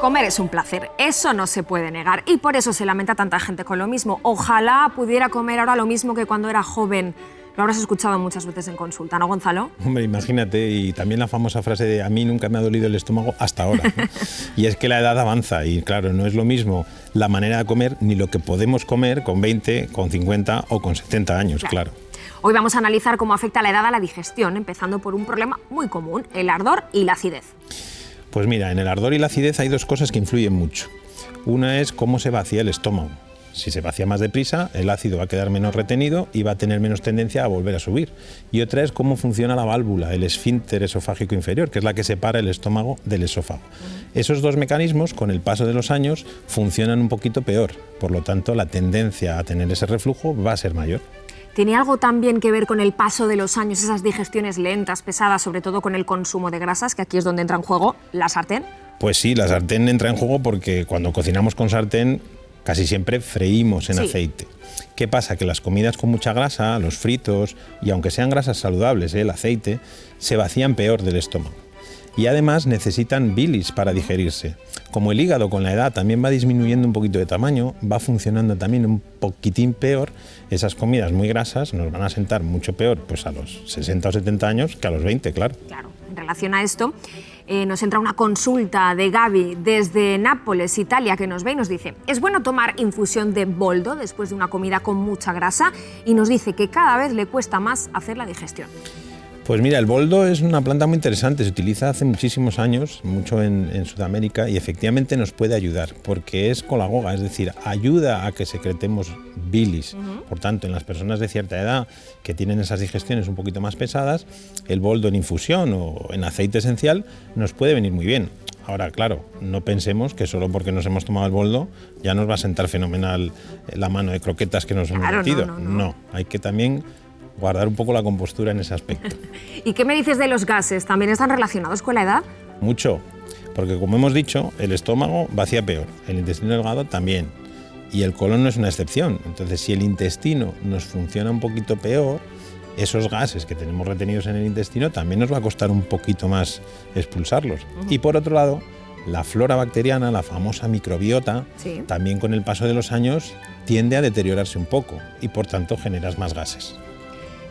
Comer es un placer, eso no se puede negar y por eso se lamenta tanta gente con lo mismo. Ojalá pudiera comer ahora lo mismo que cuando era joven. Lo habrás escuchado muchas veces en consulta, ¿no, Gonzalo? Hombre, imagínate, y también la famosa frase de a mí nunca me ha dolido el estómago hasta ahora. ¿no? y es que la edad avanza y claro, no es lo mismo la manera de comer ni lo que podemos comer con 20, con 50 o con 70 años, claro. claro. Hoy vamos a analizar cómo afecta la edad a la digestión, empezando por un problema muy común, el ardor y la acidez. Pues mira, en el ardor y la acidez hay dos cosas que influyen mucho. Una es cómo se vacía el estómago. Si se vacía más deprisa, el ácido va a quedar menos retenido y va a tener menos tendencia a volver a subir. Y otra es cómo funciona la válvula, el esfínter esofágico inferior, que es la que separa el estómago del esófago. Esos dos mecanismos, con el paso de los años, funcionan un poquito peor. Por lo tanto, la tendencia a tener ese reflujo va a ser mayor. ¿Tiene algo también que ver con el paso de los años, esas digestiones lentas, pesadas, sobre todo con el consumo de grasas, que aquí es donde entra en juego la sartén? Pues sí, la sartén entra en juego porque cuando cocinamos con sartén casi siempre freímos en sí. aceite. ¿Qué pasa? Que las comidas con mucha grasa, los fritos, y aunque sean grasas saludables, ¿eh? el aceite, se vacían peor del estómago. Y además necesitan bilis para digerirse. Como el hígado con la edad también va disminuyendo un poquito de tamaño, va funcionando también un poquitín peor, esas comidas muy grasas nos van a sentar mucho peor pues a los 60 o 70 años que a los 20, claro. Claro, en relación a esto, eh, nos entra una consulta de Gaby desde Nápoles, Italia, que nos ve y nos dice, ¿es bueno tomar infusión de boldo después de una comida con mucha grasa? Y nos dice que cada vez le cuesta más hacer la digestión. Pues mira, el boldo es una planta muy interesante, se utiliza hace muchísimos años, mucho en, en, Sudamérica, y efectivamente nos puede ayudar, porque es colagoga, es decir, ayuda a que secretemos bilis. Uh -huh. Por tanto, en las personas de cierta edad que tienen esas digestiones un poquito más pesadas, el boldo en infusión o en aceite esencial nos puede venir muy bien. Ahora, claro, no pensemos que solo porque nos hemos tomado el boldo ya nos va a sentar fenomenal la mano de croquetas que nos hemos metido. No, no, no, hay que también guardar un poco la compostura en ese aspecto. ¿Y qué me dices de los gases? ¿También están relacionados con la edad? Mucho, porque como hemos dicho, el estómago vacía peor, el intestino delgado también, y el colon no es una excepción. Entonces, si el intestino nos funciona un poquito peor, esos gases que tenemos retenidos en el intestino también nos va a costar un poquito más expulsarlos. Uh -huh. Y por otro lado, la flora bacteriana, la famosa microbiota, sí. también con el paso de los años tiende a deteriorarse un poco y por tanto generas más gases.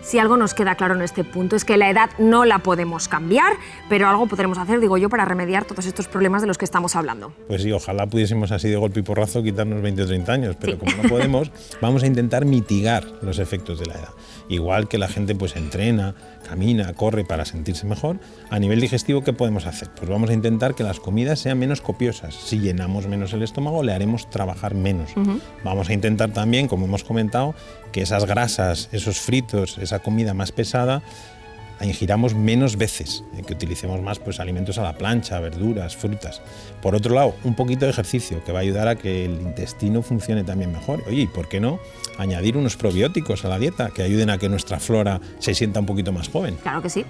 Si algo nos queda claro en este punto es que la edad no la podemos cambiar, pero algo podremos hacer, digo yo, para remediar todos estos problemas de los que estamos hablando. Pues sí, ojalá pudiésemos así de golpe y porrazo quitarnos 20 o 30 años, pero sí. como no podemos, vamos a intentar mitigar los efectos de la edad. Igual que la gente pues entrena, camina, corre para sentirse mejor, a nivel digestivo, ¿qué podemos hacer? Pues vamos a intentar que las comidas sean menos copiosas. Si llenamos menos el estómago, le haremos trabajar menos. Uh -huh. Vamos a intentar también, como hemos comentado, que esas grasas, esos fritos, esa comida más pesada, ingiramos menos veces, eh, que utilicemos más pues, alimentos a la plancha, verduras, frutas. Por otro lado, un poquito de ejercicio que va a ayudar a que el intestino funcione también mejor. Oye, ¿y por qué no añadir unos probióticos a la dieta que ayuden a que nuestra flora se sienta un poquito más joven? Claro que sí.